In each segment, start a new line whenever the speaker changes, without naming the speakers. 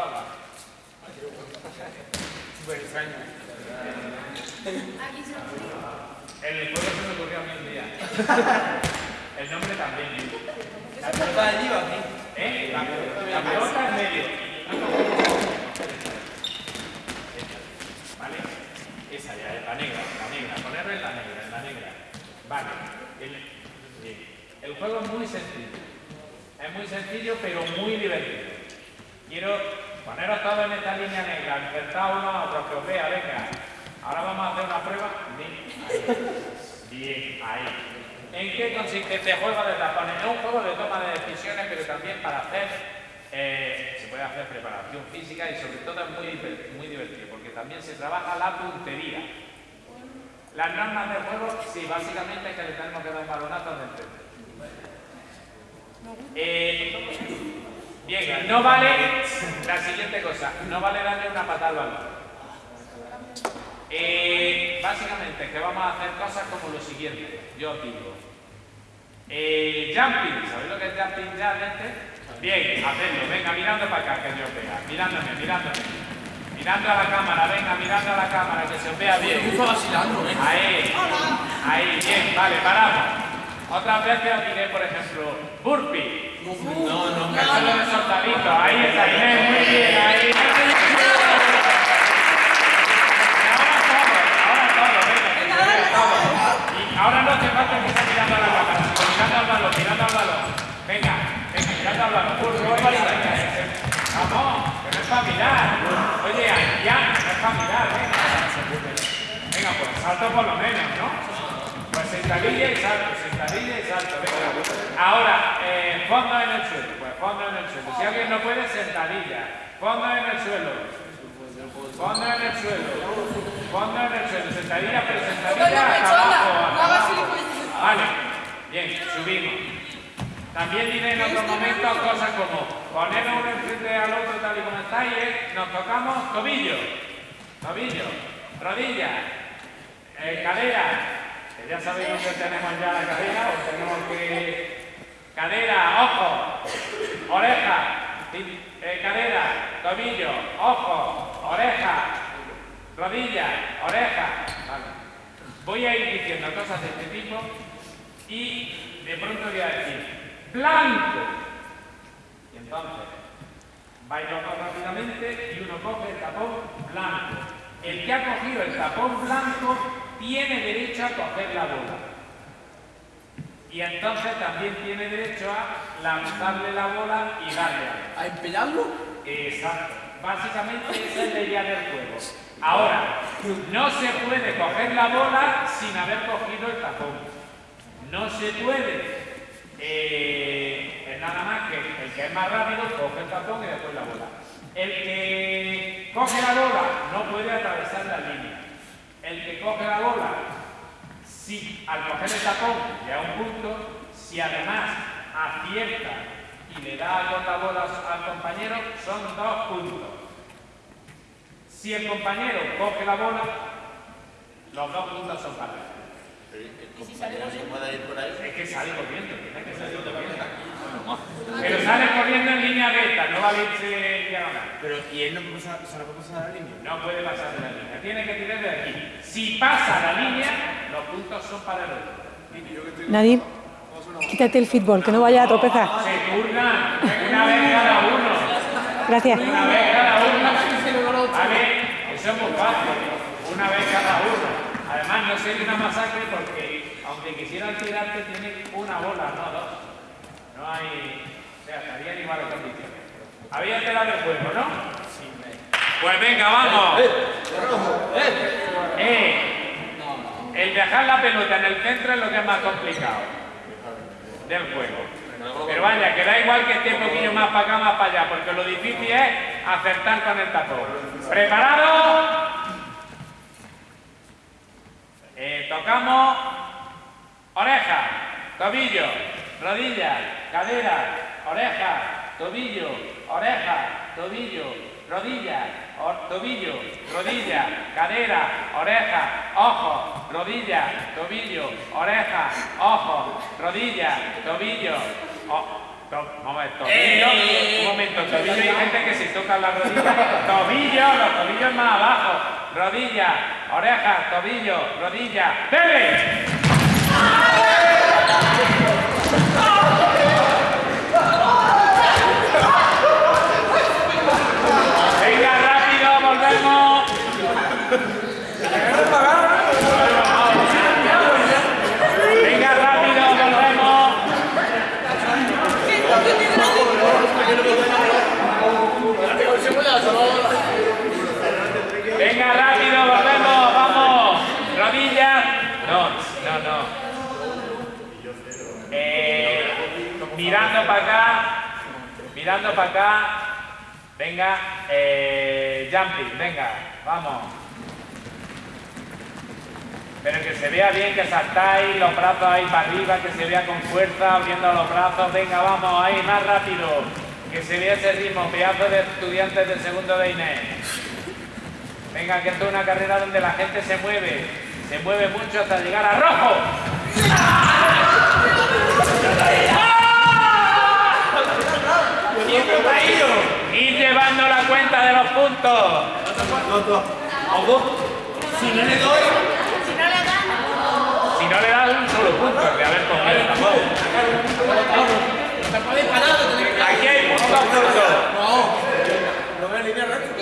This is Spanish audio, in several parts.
abajo.
Súper extraño.
El juego se me ocurrió a mí un día. El nombre también.
¿La pelota de Diva aquí?
¿Eh? La, la pelota en medio. ¿Vale? Esa ya es la negra, la negra. Ponerla en la negra, en la negra. Vale. El. El juego es muy sencillo. Es muy sencillo, pero muy divertido. Quiero poneros todos en esta línea negra, enfrentados uno a otro, que os vea, venga. Ahora vamos a hacer una prueba. Bien, ahí. Bien, ahí. ¿En qué consiste este juego de tapones? Es un juego de toma de decisiones, pero también para hacer, eh, se puede hacer preparación física y sobre todo es muy, diver- muy divertido, porque también se trabaja la puntería. Las normas del juego, sí, básicamente es que le tenemos que dar un balonazo de enfrente. Eh, bien, no vale la siguiente cosa, no vale darle una patada al balón. Eh, básicamente, que vamos a hacer cosas como lo siguiente, yo os digo. Eh, jumping, ¿sabéis lo que es jumping ya, gente? Bien, hacedlo, venga, mirando para acá, que yo os vea. Mirándome, mirándome. Mirando a la cámara, venga, mirando a la cámara, que se os vea bien.
Vacilando.
Ahí, ahí, bien, vale, paramos. Otras veces os diré, por ejemplo, burpee.
No,
Ahí está, Inés, muy bien, ahí. Ahora todo, ahora todo, venga, ahora no hace falta que esté mirando a la cámara, mirando al balón, mirando al balón. Venga, venga, mirando al balón. Vamos, que no es para mirar. Oye, ya, no es para mirar, venga. Venga, pues salto por lo menos, ¿no? Sentadilla y salto, sentadilla y salto, venga. Ahora, eh, fondo en el suelo, pues fondo en el suelo. Si alguien no puede, sentadilla. Fondo en el suelo. Fondo en el suelo. Fondo en el suelo. Sentadilla, pero sentadilla hasta abajo. abajo. Vale, bien, subimos. También diré en otros momentos cosas como poner uno enfrente al otro tal y como está y es, nos tocamos tobillo, tobillo, rodilla, eh, cadera, ya sabéis dónde tenemos ya la cadera, o tenemos que... Cadera, ojo, oreja, eh, cadera, tobillo, ojo, oreja, rodilla, oreja. Voy a ir diciendo cosas de este tipo y de pronto voy a decir blanco. Y entonces vais rápidamente y uno coge el tapón blanco. El que ha cogido el tapón blanco tiene derecho a coger la bola. Y entonces también tiene derecho a lanzarle la bola y darle a
¿A empeñarlo?
Exacto. Básicamente esa es la idea del juego. Ahora, no se puede coger la bola sin haber cogido el tapón. No se puede. eh, es nada más que el que es más rápido coge el tapón y después la bola. El que coge la bola no puede atravesar la línea. El que coge la bola, si al coger el tapón le da un punto, si además acierta y le da con la bola al compañero, son dos puntos. Si el compañero coge la bola, los dos puntos son para él. Es que sale corriendo, tiene que salir corriendo. Pero sale corriendo en línea recta, no vale irse en diagonal.
Pero, ¿y él no puede pasar, se la puede pasar a la línea?
No puede pasar de la línea, tiene que tirar de aquí. Si pasa la línea, los puntos son para el otro.
Nadim, quítate el fútbol, que no vaya a tropezar.
Se turnan una vez cada uno.
Gracias.
Una vez cada uno. Vale, eso es muy fácil. Una vez cada uno. Además, no sería una masacre porque, aunque quisieran tirarte, tienen una bola, no dos. No hay. O sea, estarían iguales condiciones. Había enterado del juego, ¿no? Pues venga, vamos. Eh, el dejar la pelota en el centro es lo que es más complicado del juego. Pero vaya, que da igual que esté un poquillo más para acá, más para allá, porque lo difícil es acertar con el tapón. ¿Preparado? Eh, tocamos oreja, tobillo, rodilla, cadera, oreja, tobillo, oreja, tobillo, rodilla, tobillo, rodilla, cadera, oreja, ojo, rodilla, tobillo, oreja, ojo, rodilla, tobillo, o- To- Vamos a ver, tobillo. Un momento, tobillo hay gente que se toca la rodilla. Tobillo, los tobillos más abajo. Rodilla, oreja, tobillo, rodilla. ¡Dele! Venga, rápido, volvemos. Venga, rápido, volvemos. Venga, rápido, volvemos, vamos. Rodillas. No, no. Eh, mirando para acá. Mirando para acá. Venga, eh, jumping, venga, vamos. Pero que se vea bien, que saltáis, los brazos ahí para arriba, que se vea con fuerza, abriendo los brazos, venga, vamos, ahí, más rápido. Que se vea ese ritmo, pedazo de estudiantes del segundo de Inés. Venga, que esto es una carrera donde la gente se mueve, se mueve mucho hasta llegar a rojo. Ir llevando la cuenta de los puntos.
Si no le doy,
Si no le das un solo punto, de haber cogido tampoco.
te puedes parar, te tienes que
Aquí hay puntos puntos.
No ves línea recta.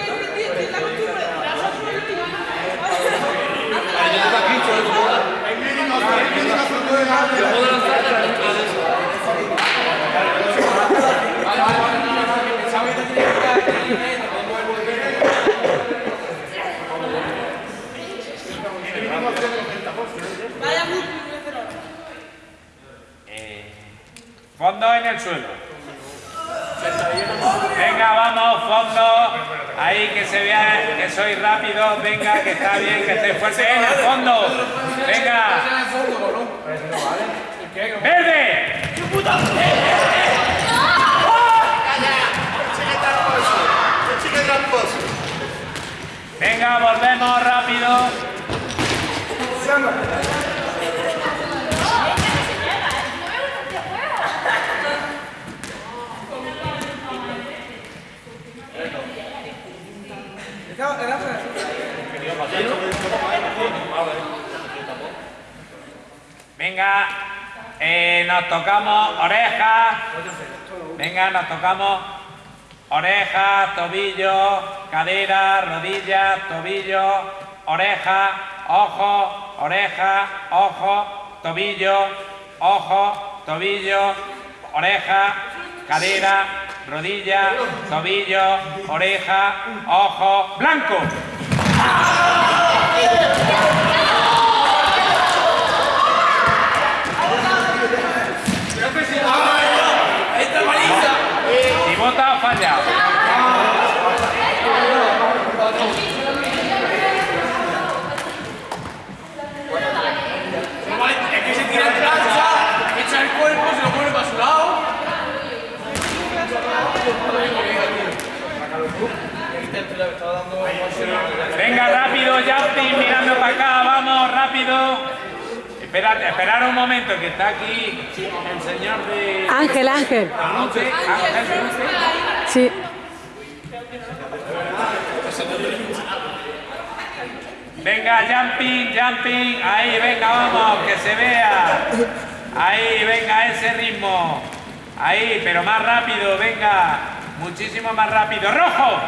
Fondo en el Venga, vamos, fondo. Ahí que se vea que soy rápido. Venga, que está bien, que estoy fuerte. En el fondo. Venga. ¡Verde! Venga, volvemos rápido. Venga, eh, nos tocamos orejas. Venga, nos tocamos orejas, tobillo, cadera, rodilla, tobillo, oreja, ojo, oreja, ojo, tobillo, ojo, tobillo, oreja, cadera, rodilla, tobillo, oreja, ojo, blanco.
¡Esta paliza!
Si vota, falla.
Es que se tira en plancha, echa el cuerpo, se lo pone para su lado.
Venga, rápido, Justin, mirando para acá, vamos, rápido. Esperad, esperad un momento, que está aquí el señor de...
Ángel, Ángel.
Ángel, Ángel,
Sí.
Venga, jumping, jumping. Ahí, venga, vamos, que se vea. Ahí, venga, ese ritmo. Ahí, pero más rápido, venga. Muchísimo más rápido. ¡Rojo!